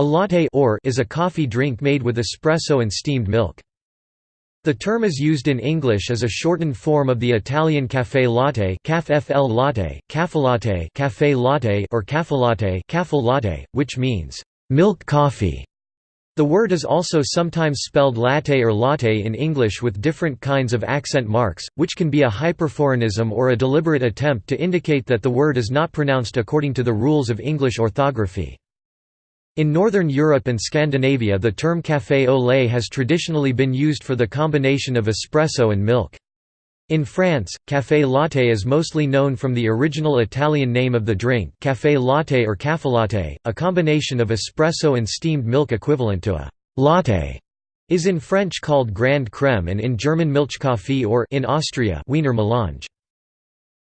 A latte or is a coffee drink made with espresso and steamed milk. The term is used in English as a shortened form of the Italian café latte, caf latte, caffelatte, café latte or caffelatte, latte, which means milk coffee. The word is also sometimes spelled latte or latte in English with different kinds of accent marks, which can be a hyperforeignism or a deliberate attempt to indicate that the word is not pronounced according to the rules of English orthography. In Northern Europe and Scandinavia the term café au lait has traditionally been used for the combination of espresso and milk. In France, café latte is mostly known from the original Italian name of the drink café latte or caffelatte, a combination of espresso and steamed milk equivalent to a latte is in French called Grande Crème and in German Milchkaffee or in Austria Wiener Melange.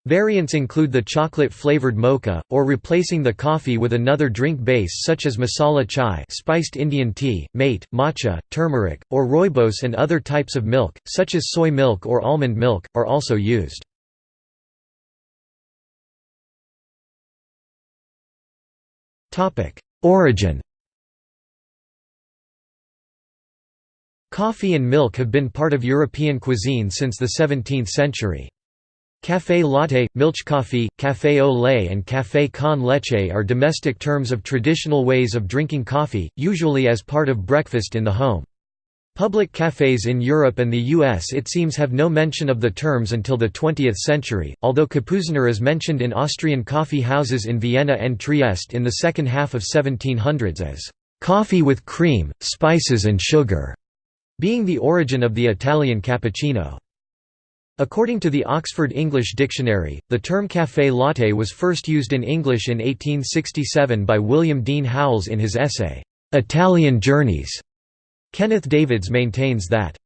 Variants include the chocolate-flavored mocha, or replacing the coffee with another drink base such as masala chai spiced Indian tea, mate, matcha, turmeric, or rooibos and other types of milk, such as soy milk or almond milk, are also used. Origin Coffee and milk have been part of European cuisine since the 17th century. Café latte, milch coffee, café au lait and café con leche are domestic terms of traditional ways of drinking coffee, usually as part of breakfast in the home. Public cafes in Europe and the US it seems have no mention of the terms until the 20th century, although Kapuziner is mentioned in Austrian coffee houses in Vienna and Trieste in the second half of 1700s as «coffee with cream, spices and sugar», being the origin of the Italian cappuccino. According to the Oxford English Dictionary, the term café latte was first used in English in 1867 by William Dean Howells in his essay, "'Italian Journeys". Kenneth Davids maintains that,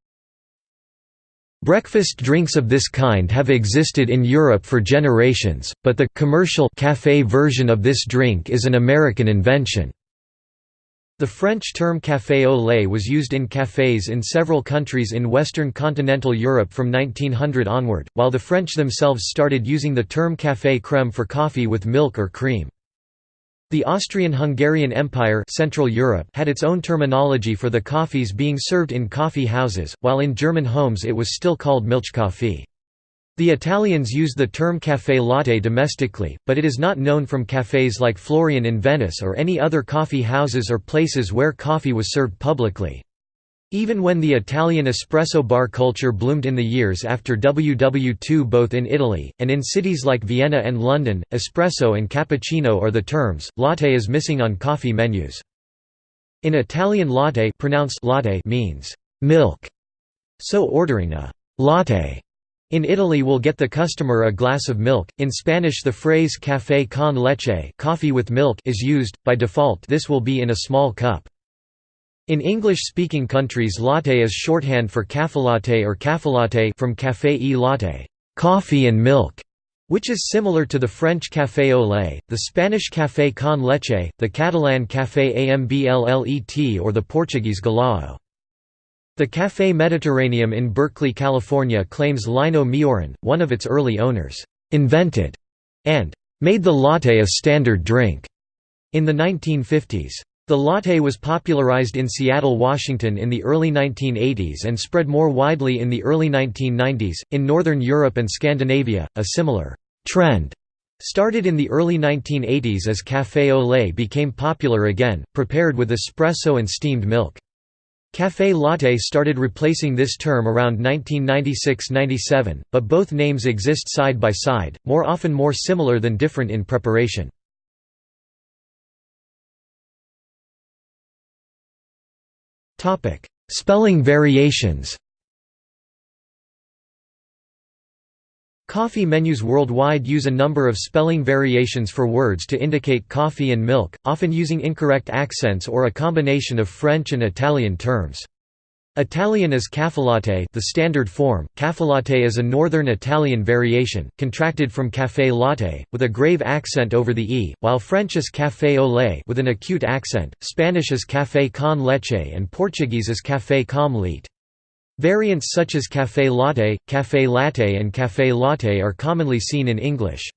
Breakfast drinks of this kind have existed in Europe for generations, but the commercial café version of this drink is an American invention. The French term café au lait was used in cafés in several countries in western continental Europe from 1900 onward, while the French themselves started using the term café crème for coffee with milk or cream. The Austrian-Hungarian Empire Central Europe had its own terminology for the coffees being served in coffee houses, while in German homes it was still called Milchkaffee. The Italians used the term café latte domestically, but it is not known from cafés like Florian in Venice or any other coffee houses or places where coffee was served publicly. Even when the Italian espresso bar culture bloomed in the years after WW2 both in Italy, and in cities like Vienna and London, espresso and cappuccino are the terms, latte is missing on coffee menus. In Italian latte, pronounced latte means milk, so ordering a latte in Italy will get the customer a glass of milk. In Spanish the phrase café con leche coffee with milk is used, by default this will be in a small cup. In English-speaking countries latte is shorthand for caffelatte or caffelatte from café e latte coffee and milk", which is similar to the French café au lait, the Spanish café con leche, the Catalan café amb llet or the Portuguese galao. The Café Mediterraneum in Berkeley, California claims Lino Meiorin, one of its early owners, "'invented' and "'made the latte a standard drink' in the 1950s. The latte was popularized in Seattle, Washington in the early 1980s and spread more widely in the early 1990s. In Northern Europe and Scandinavia, a similar trend started in the early 1980s as café au lait became popular again, prepared with espresso and steamed milk. Café latte started replacing this term around 1996–97, but both names exist side by side, more often more similar than different in preparation. Spelling variations Coffee menus worldwide use a number of spelling variations for words to indicate coffee and milk, often using incorrect accents or a combination of French and Italian terms. Italian is caffelatte the standard form, caffelatte is a northern Italian variation, contracted from café latte, with a grave accent over the e, while French is café au lait with an acute accent, Spanish is café con leche and Portuguese is café com leite. Variants such as café latte, café latte and café latte are commonly seen in English.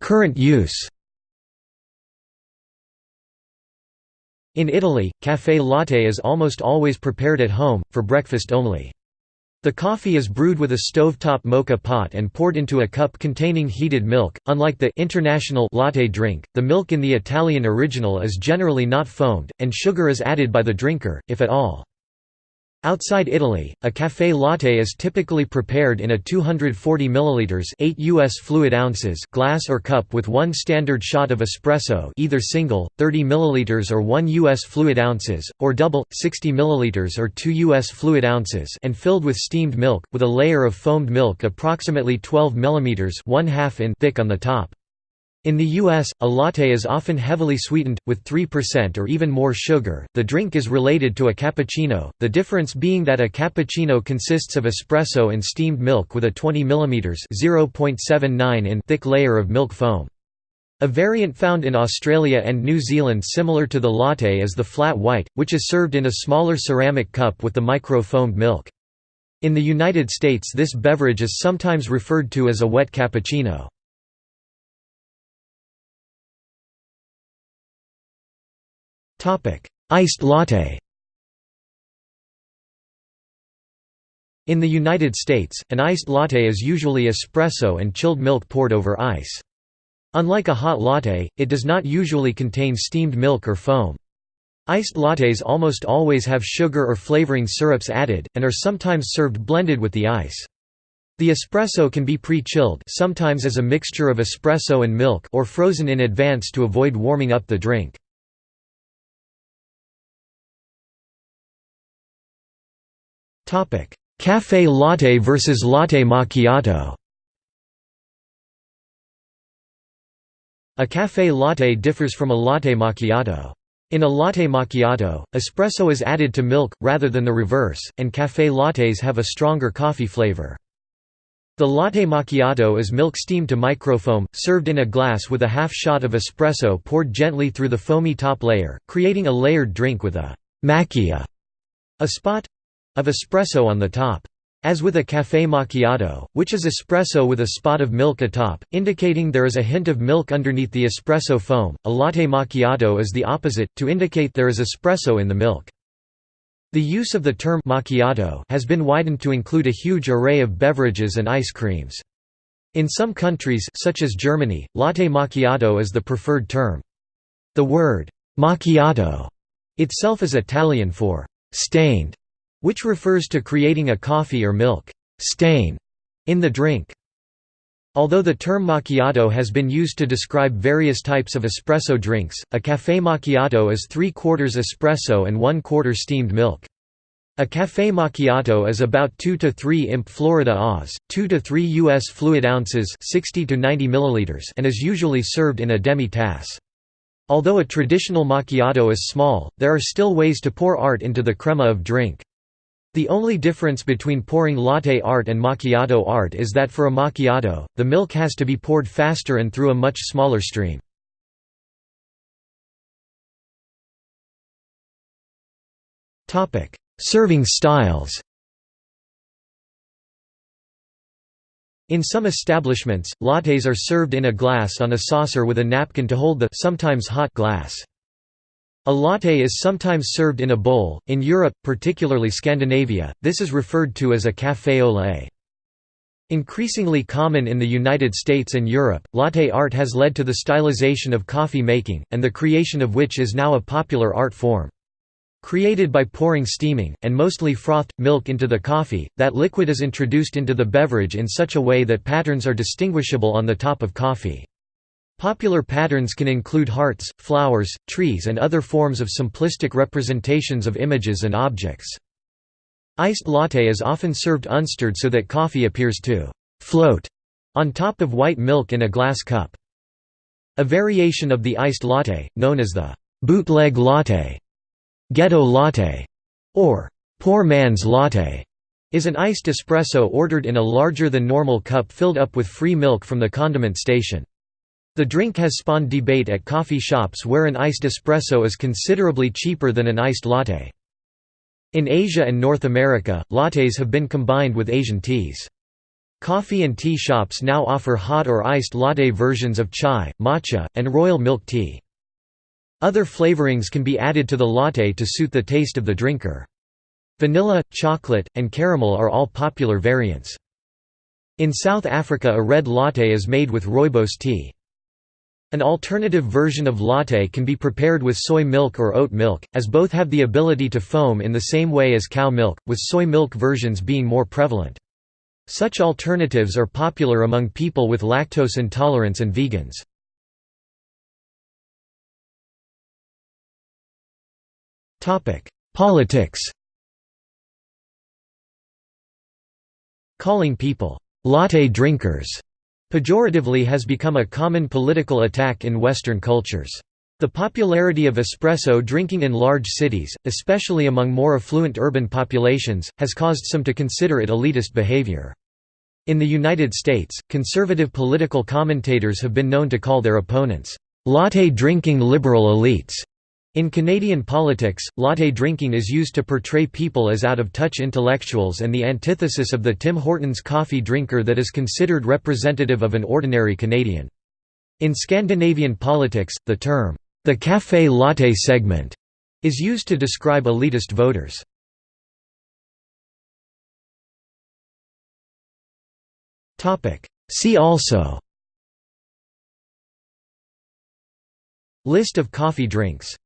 Current use In Italy, café latte is almost always prepared at home, for breakfast only. The coffee is brewed with a stovetop moka pot and poured into a cup containing heated milk. Unlike the international latte drink, the milk in the Italian original is generally not foamed, and sugar is added by the drinker, if at all. Outside Italy, a café latte is typically prepared in a 240 ml 8 US fluid ounces glass or cup with one standard shot of espresso either single, 30 ml or 1 US fluid ounces, or double, 60 ml or 2 US fluid ounces and filled with steamed milk, with a layer of foamed milk approximately 12 mm 1 in thick on the top. In the US, a latte is often heavily sweetened, with 3% or even more sugar. The drink is related to a cappuccino, the difference being that a cappuccino consists of espresso and steamed milk with a 20 mm (0.79 in) thick layer of milk foam. A variant found in Australia and New Zealand similar to the latte is the flat white, which is served in a smaller ceramic cup with the micro-foamed milk. In the United States this beverage is sometimes referred to as a wet cappuccino. Iced latte In the United States, an iced latte is usually espresso and chilled milk poured over ice. Unlike a hot latte, it does not usually contain steamed milk or foam. Iced lattes almost always have sugar or flavoring syrups added, and are sometimes served blended with the ice. The espresso can be pre-chilled sometimes as a mixture of espresso and milk or frozen in advance to avoid warming up the drink. Café latte versus latte macchiato A café latte differs from a latte macchiato. In a latte macchiato, espresso is added to milk, rather than the reverse, and café lattes have a stronger coffee flavor. The latte macchiato is milk steamed to microfoam, served in a glass with a half shot of espresso poured gently through the foamy top layer, creating a layered drink with a macchia, a spot of espresso on the top. As with a café macchiato, which is espresso with a spot of milk atop, indicating there is a hint of milk underneath the espresso foam, a latte macchiato is the opposite, to indicate there is espresso in the milk. The use of the term macchiato has been widened to include a huge array of beverages and ice creams. In some countries such as Germany, latte macchiato is the preferred term. The word macchiato itself is Italian for stained which refers to creating a coffee or milk stain in the drink. Although the term macchiato has been used to describe various types of espresso drinks, a café macchiato is three-quarters espresso and one-quarter steamed milk. A café macchiato is about 2 to 3 imp Florida Oz, 2 to 3 US fluid ounces 60 to 90 milliliters and is usually served in a demi-tasse. Although a traditional macchiato is small, there are still ways to pour art into the crema of drink. The only difference between pouring latte art and macchiato art is that for a macchiato, the milk has to be poured faster and through a much smaller stream. Serving styles In some establishments, lattes are served in a glass on a saucer with a napkin to hold the sometimes hot glass. A latte is sometimes served in a bowl. In Europe, particularly Scandinavia, this is referred to as a café au lait. Increasingly common in the United States and Europe, latte art has led to the stylization of coffee making, and the creation of which is now a popular art form. Created by pouring steaming, and mostly frothed, milk into the coffee, that liquid is introduced into the beverage in such a way that patterns are distinguishable on the top of coffee. Popular patterns can include hearts, flowers, trees and other forms of simplistic representations of images and objects. Iced latte is often served unstirred so that coffee appears to «float» on top of white milk in a glass cup. A variation of the iced latte, known as the «bootleg latte», «ghetto latte» or «poor man's latte», is an iced espresso ordered in a larger than normal cup filled up with free milk from the condiment station. The drink has spawned debate at coffee shops where an iced espresso is considerably cheaper than an iced latte. In Asia and North America, lattes have been combined with Asian teas. Coffee and tea shops now offer hot or iced latte versions of chai, matcha, and royal milk tea. Other flavorings can be added to the latte to suit the taste of the drinker. Vanilla, chocolate, and caramel are all popular variants. In South Africa a red latte is made with rooibos tea. An alternative version of latte can be prepared with soy milk or oat milk, as both have the ability to foam in the same way as cow milk, with soy milk versions being more prevalent. Such alternatives are popular among people with lactose intolerance and vegans. Politics Calling people, "'latte drinkers' pejoratively has become a common political attack in Western cultures. The popularity of espresso drinking in large cities, especially among more affluent urban populations, has caused some to consider it elitist behavior. In the United States, conservative political commentators have been known to call their opponents, "...latte-drinking liberal elites." In Canadian politics, latte drinking is used to portray people as out-of-touch intellectuals and the antithesis of the Tim Hortons coffee drinker that is considered representative of an ordinary Canadian. In Scandinavian politics, the term, the café latte segment, is used to describe elitist voters. See also List of coffee drinks